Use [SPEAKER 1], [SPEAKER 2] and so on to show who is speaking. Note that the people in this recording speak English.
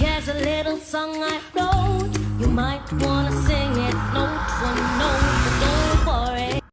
[SPEAKER 1] Here's a little song I wrote. You might wanna sing.